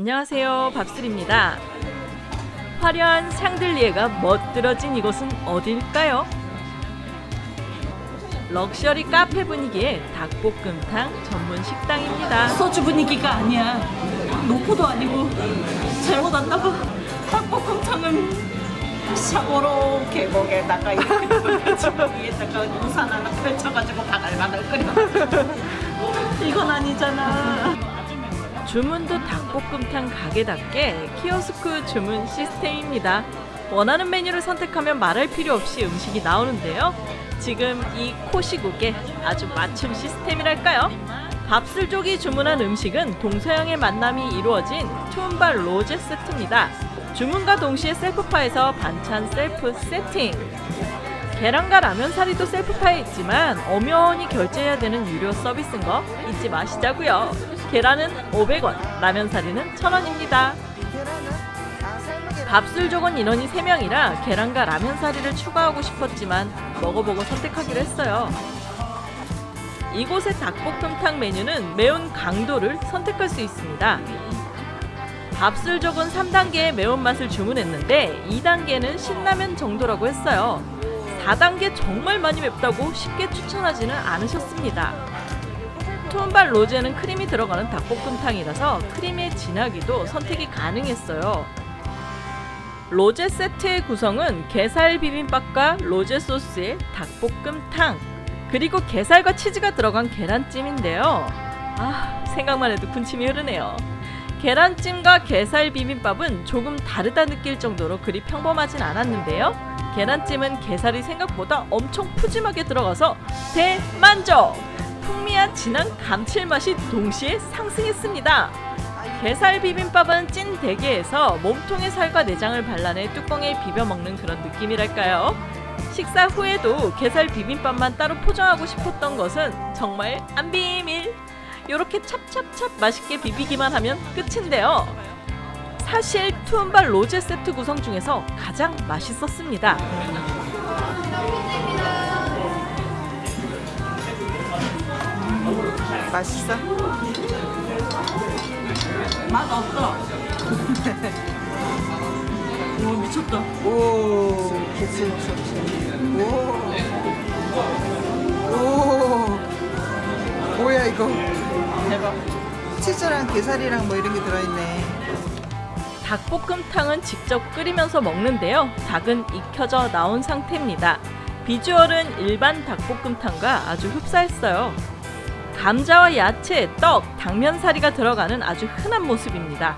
안녕하세요 밥술입니다 화려한 샹들리에가 멋들어진 이곳은 어딜까요? 럭셔리 카페 분위기의 닭볶음탕 전문 식당입니다 소주 분위기가 아니야. 노포도 아니고 잘못 왔나 봐. 닭볶음탕은 샤고로 계곡에다가 위에다가 우산 하나 펼쳐가지고 바글바글 끓여. 이건 아니잖아. 주문도 닭볶음탕 가게답게 키오스크 주문 시스템입니다. 원하는 메뉴를 선택하면 말할 필요 없이 음식이 나오는데요. 지금 이 코시국의 아주 맞춤 시스템이랄까요? 밥술족이 주문한 음식은 동서양의 만남이 이루어진 투움바 로제 세트입니다. 주문과 동시에 셀프바에서 반찬 셀프 세팅. 계란과 라면 사리도 셀프바에 있지만 엄연히 결제해야 되는 유료 서비스인 거 잊지 마시자고요. 계란은 500원, 라면 사리는 1000원입니다. 밥술 족은 인원이 3명이라 계란과 라면 사리를 추가하고 싶었지만 먹어보고 선택하기로 했어요. 이곳의 닭볶음탕 메뉴는 매운 강도를 선택할 수 있습니다. 밥술 족은 3단계의 매운맛을 주문했는데 2단계는 신라면 정도라고 했어요. 4단계 정말 많이 맵다고 쉽게 추천하지는 않으셨습니다. 투움발 로제는 크림이 들어가는 닭볶음탕이라서 크림의 진하기도 선택이 가능했어요. 로제 세트의 구성은 게살 비빔밥과 로제 소스의 닭볶음탕 그리고 게살과 치즈가 들어간 계란찜인데요. 아 생각만 해도 군침이 흐르네요. 계란찜과 게살 비빔밥은 조금 다르다 느낄 정도로 그리 평범하진 않았는데요. 계란찜은 게살이 생각보다 엄청 푸짐하게 들어가서 대만족! 풍미한 진한 감칠맛이 동시에 상승했습니다. 게살 비빔밥은 찐 대게에서 몸통의 살과 내장을 발라내 뚜껑에 비벼 먹는 그런 느낌이랄까요? 식사 후에도 게살 비빔밥만 따로 포장하고 싶었던 것은 정말 안 비밀! 요렇게 찹찹찹 맛있게 비비기만 하면 끝인데요. 사실 투움발 로제 세트 구성 중에서 가장 맛있었습니다. 맛있어? 맛 없어. 오 미쳤다. 오, 개체 오, 오, 뭐야 이거? 대박. 치즈랑 게살이랑 뭐 이런 게 들어있네. 닭볶음탕은 직접 끓이면서 먹는데요. 닭은 익혀져 나온 상태입니다. 비주얼은 일반 닭볶음탕과 아주 흡사했어요. 감자와 야채, 떡, 당면사리가 들어가는 아주 흔한 모습입니다.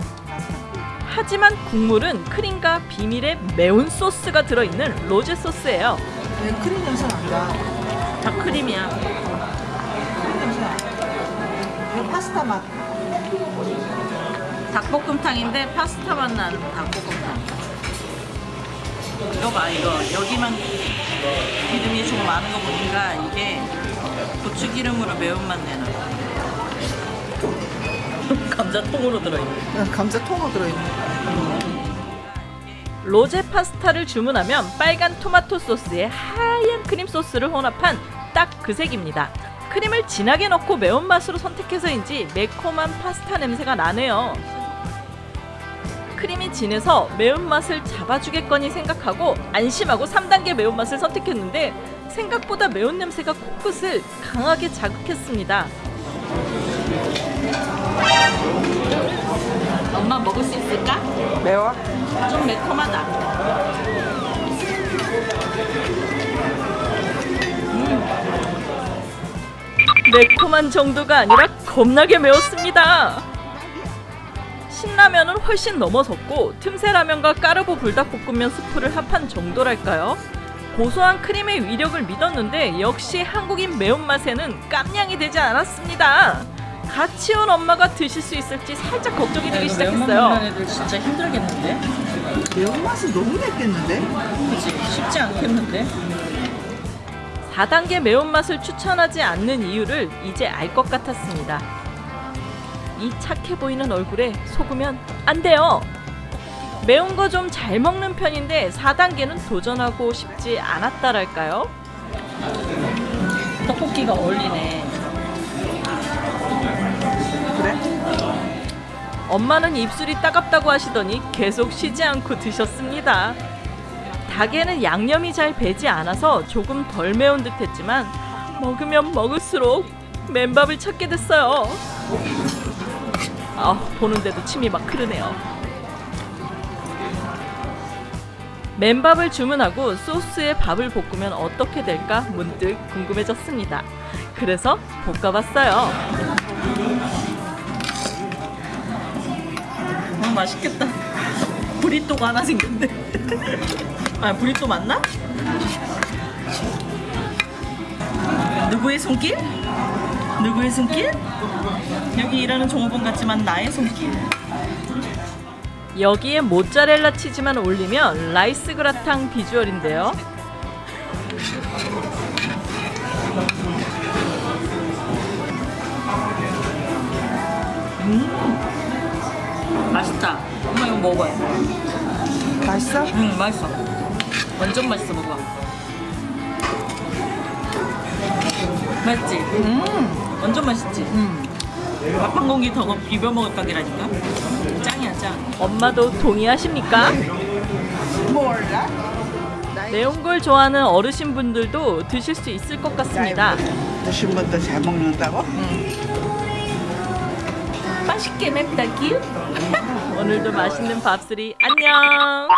하지만 국물은 크림과 비밀의 매운 소스가 들어있는 로제 소스예요. 왜 크림 냄새 난다? 다 크림이야. 크림 냄새 나. 이거 파스타 맛. 닭볶음탕인데 파스타 맛 나는 닭볶음탕. 이거 봐 이거 여기만 기름이 좀 많은 거 보니까 이게 고추 기름으로 매운맛 내는 거. 감자 통으로 들어있네. 어, 감자 통으로 들어있네. 로제 파스타를 주문하면 빨간 토마토 소스에 하얀 크림 소스를 혼합한 딱 그 색입니다. 크림을 진하게 넣고 매운맛으로 선택해서인지 매콤한 파스타 냄새가 나네요. 크림이 진해서 매운맛을 잡아주겠거니 생각하고 안심하고 3단계 매운맛을 선택했는데 생각보다 매운 냄새가 코끝을 강하게 자극했습니다. 엄마 먹을 수 있을까? 매워? 좀 매콤하다. 매콤한 정도가 아니라 겁나게 매웠습니다. 신라면은 훨씬 넘어섰고 틈새 라면과 까르보 불닭볶음면 스프를 합한 정도랄까요? 고소한 크림의 위력을 믿었는데 역시 한국인 매운맛에는 깜냥이 되지 않았습니다. 같이 온 엄마가 드실 수 있을지 살짝 걱정이 되기 시작했어요. 애들 진짜 힘들겠는데? 매운맛이 너무 맵겠는데? 그치? 쉽지 않겠는데? 4단계 매운맛을 추천하지 않는 이유를 이제 알 것 같았습니다. 이 착해 보이는 얼굴에 속으면 안 돼요. 매운 거 좀 잘 먹는 편인데 4단계는 도전하고 싶지 않았다랄까요? 떡볶이가 어울리네. 그래? 엄마는 입술이 따갑다고 하시더니 계속 쉬지 않고 드셨습니다. 닭에는 양념이 잘 배지 않아서 조금 덜 매운 듯 했지만 먹으면 먹을수록 맨밥을 찾게 됐어요. 아, 보는데도 침이 막 흐르네요. 맨밥을 주문하고 소스에 밥을 볶으면 어떻게 될까 문득 궁금해졌습니다. 그래서 볶아봤어요. 음, 맛있겠다. 브리또가 하나 생겼네. 아, 브리또 맞나? 누구의 손길? 누구의 손길? 여기 일하는 종업원 같지만 나의 손길. 여기에 모짜렐라 치즈만 올리면 라이스 그라탕 비주얼인데요. 맛있다. 엄마 이거 먹어요. 맛있어? 응, 맛있어. 완전 맛있어, 먹어. 맛있지? 음. 완전 맛있지? 음. 밥한 공기 더 비벼 먹을 각이라니까. 짱이야, 짱. 엄마도 동의하십니까? 몰라? 매운 걸 좋아하는 어르신 분들도 드실 수 있을 것 같습니다. 드신 분도 잘 먹는다고? 맛있게 맵다 기? 오늘도 맛있는 밥술이 안녕.